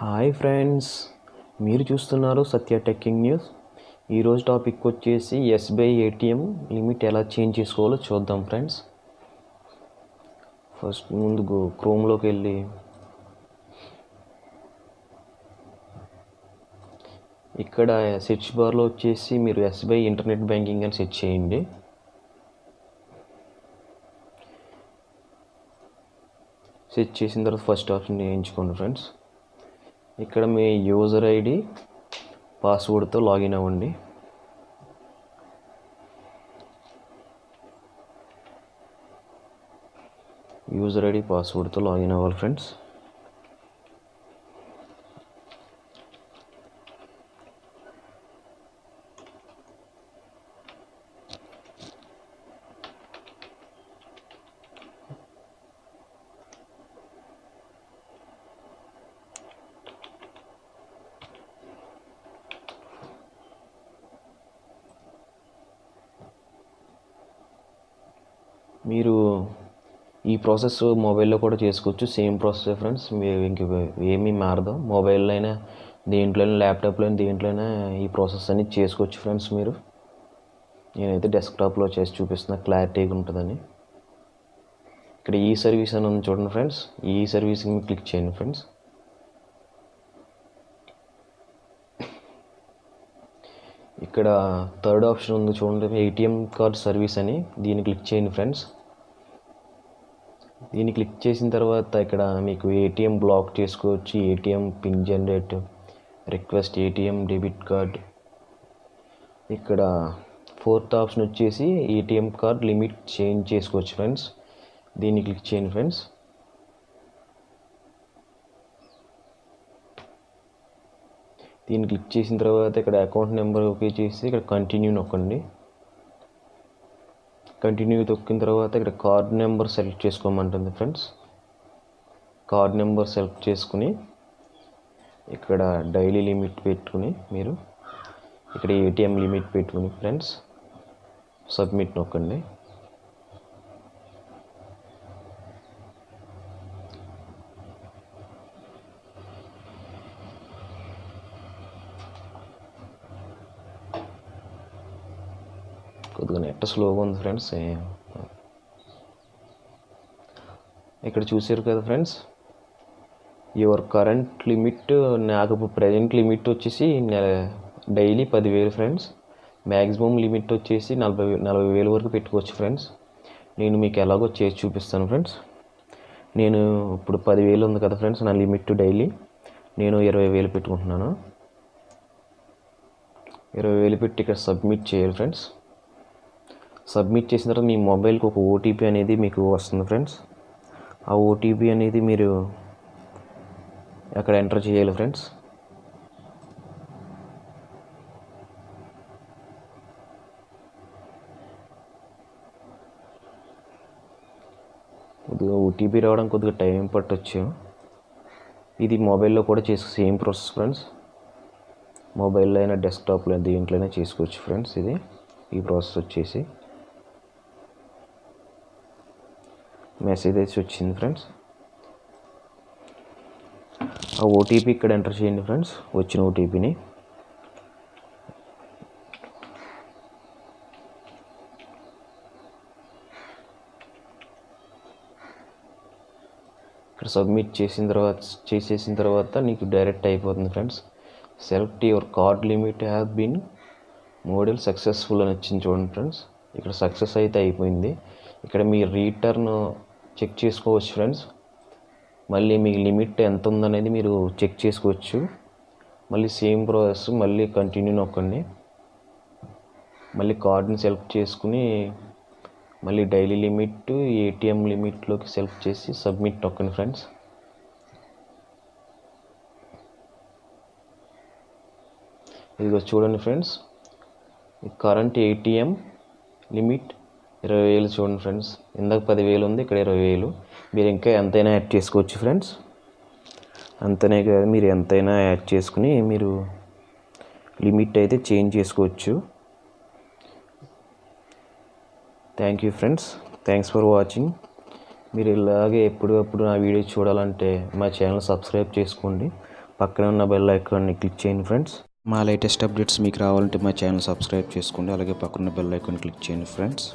Hi friends మీరు చూస్తున్నారు సత్య టెక్కింగ్ న్యూస్. ఈరోజు టాపిక్ వచ్చేసి ఎస్బీఐ ఏటీఎం లిమిట్ ఎలా చేంజ్ చేసుకోవాలో చూద్దాం ఫ్రెండ్స్. ఫస్ట్ ముందు క్రోమ్లోకి వెళ్ళి. ఇక్కడ సెర్చ్ బార్లో వచ్చేసి మీరు ఎస్బీఐ ఇంటర్నెట్ బ్యాంకింగ్ అని సెర్చ్ చేయండి. సెట్ చేసిన తర్వాత ఫస్ట్ ఆప్షన్ ఎంచుకోండి ఫ్రెండ్స్. ఇక్కడ మీ యూజర్ ఐడి పాస్వర్డ్తో లాగిన్ అవ్వండి. యూజర్ ఐడి పాస్వర్డ్తో లాగిన్ అవ్వాలి ఫ్రెండ్స్ మీరు ఈ ప్రాసెస్ మొబైల్లో కూడా చేసుకోవచ్చు. Same process friends. మీరు ఇంక ఏమీ మారదు. మొబైల్లో అయినా దేంట్లోనే ల్యాప్టాప్లో అయినా దేంట్లోనే ఈ ప్రాసెస్ అనేది చేసుకోవచ్చు ఫ్రెండ్స్ మీరు. నేనైతే డెస్క్టాప్లో చేసి చూపిస్తున్నా. క్లారిటీగా ఉంటుందని. ఇక్కడ ఈ సర్వీస్ అని ఉంది చూడండి ఫ్రెండ్స్. ఈ సర్వీస్ని క్లిక్ చేయండి ఫ్రెండ్స్. ఇక్కడ థర్డ్ ఆప్షన్ ఉంది చూడండి. ఏటీఎం కార్డ్ సర్వీస్ అని. దీన్ని క్లిక్ చేయండి ఫ్రెండ్స్. దీన్ని క్లిక్ చేసిన తర్వాత ఇక్కడ మీకు ఏటీఎం బ్లాక్ చేసుకోవచ్చు. ATM pin generate request ATM debit card ఇక్కడ ఫోర్త్ ఆప్షన్ వచ్చేసి ఏటీఎం కార్డ్ లిమిట్ చేంజ్ చేసుకోవచ్చు ఫ్రెండ్స్ దీన్ని క్లిక్ చేయండి ఫ్రెండ్స్ దీన్ని క్లిక్ చేసిన తర్వాత ఇక్కడ అకౌంట్ నెంబర్ ఓకే చేసి ఇక్కడ కంటిన్యూ నొక్కండి. కంటిన్యూ తొక్కిన తర్వాత ఇక్కడ కార్డ్ నెంబర్ సెలెక్ట్ చేసుకోమంటుంది ఫ్రెండ్స్. కార్డ్ నెంబర్ సెలెక్ట్ చేసుకుని ఇక్కడ డైలీ లిమిట్ పెట్టుకుని మీరు ఇక్కడ ఏటీఎం లిమిట్ పెట్టుకుని ఫ్రెండ్స్ సబ్మిట్ నొక్కండి. కొద్దిగా నెట్ స్లోగా ఉంది ఫ్రెండ్స్ ఇక్కడ చూసారు కదా ఫ్రెండ్స్ యువర్ కరెంట్ లిమిట్ నాకు ఇప్పుడు ప్రజెంట్ లిమిట్ వచ్చేసి డైలీ పదివేలు ఫ్రెండ్స్ మ్యాక్సిమం లిమిట్ వచ్చేసి నలభై నలభై వేలు వరకు పెట్టుకోవచ్చు ఫ్రెండ్స్. నేను మీకు ఎలాగో చేసి చూపిస్తాను ఫ్రెండ్స్. నేను ఇప్పుడు పదివేలు ఉంది కదా ఫ్రెండ్స్ నా లిమిట్ డైలీ నేను ఇరవై వేలు పెట్టుకుంటున్నాను. ఇరవై వేలు పెట్టి ఇక్కడ సబ్మిట్ చేయాలి ఫ్రెండ్స్. సబ్మిట్ చేసిన తర్వాత మీ మొబైల్కి ఒక ఓటీపీ అనేది మీకు వస్తుంది ఫ్రెండ్స్. ఆ ఓటీపీ అనేది మీరు అక్కడ ఎంటర్ చేయాలి ఫ్రెండ్స్. కొద్దిగా ఓటీపీ రావడం కొద్దిగా టైం పట్టొచ్చు. ఇది మొబైల్లో కూడా చేసే సేమ్ ప్రాసెస్ ఫ్రెండ్స్. మొబైల్లో అయినా డెస్క్టాప్లో అయినా దేంట్లోనే చేసుకోవచ్చు ఫ్రెండ్స్ ఇది. ఈ ప్రాసెస్ వచ్చేసి. మెసేజ్ అయితే వచ్చింది ఫ్రెండ్స్ ఆ ఓటీపీ ఇక్కడ ఎంటర్ చేయండి ఫ్రెండ్స్ వచ్చిన ఓటీపీని ఇక్కడ సబ్మిట్ చేసిన తర్వాత చేసేసిన తర్వాత నీకు డైరెక్ట్ అయిపోతుంది friends select your card limit have been model successful అని వచ్చింది చూడండి ఫ్రెండ్స్ ఇక్కడ సక్సెస్ అయితే అయిపోయింది. ఇక్కడ మీ రీటర్న్ చెక్ చేసుకోవచ్చు ఫ్రెండ్స్. మళ్ళీ మీ లిమిట్ ఎంత ఉందనేది మీరు చెక్ చేసుకోవచ్చు. మళ్ళీ సేమ్ ప్రాసెస్ మళ్ళీ కంటిన్యూ నొక్కండి. మళ్ళీ కార్డ్ని సెలెక్ట్ చేసుకుని మళ్ళీ డైలీ లిమిట్ ఏటీఎం లిమిట్లోకి సెలెక్ట్ చేసి సబ్మిట్ నొక్కండి ఫ్రెండ్స్. ఇదిగో చూడండి ఫ్రెండ్స్. కరెంట్ ఏటీఎం లిమిట్ ఇరవై వేలు చూడండి ఫ్రెండ్స్. ఇందాక పదివేలు ఉంది ఇక్కడ ఇరవై వేలు. మీరు ఇంకా ఎంతైనా యాడ్ చేసుకోవచ్చు ఫ్రెండ్స్. అంతనే కాదు మీరు ఎంతైనా యాడ్ చేసుకుని మీరు లిమిట్ అయితే చేంజ్ చేసుకోవచ్చు. Thank you friends thanks for watching మీరు ఇలాగే ఎప్పుడప్పుడు నా వీడియో చూడాలంటే మా ఛానల్ సబ్స్క్రైబ్ చేసుకోండి. పక్కనే ఉన్న బెల్ ఐకాన్ని క్లిక్ చేయండి ఫ్రెండ్స్ మా లేటెస్ట్ అప్డేట్స్ మీకు రావాలంటే మా ఛానల్ సబ్స్క్రైబ్ చేసుకోండి. అలాగే పక్కన బెల్ ఐకాన్ క్లిక్ చేయండి ఫ్రెండ్స్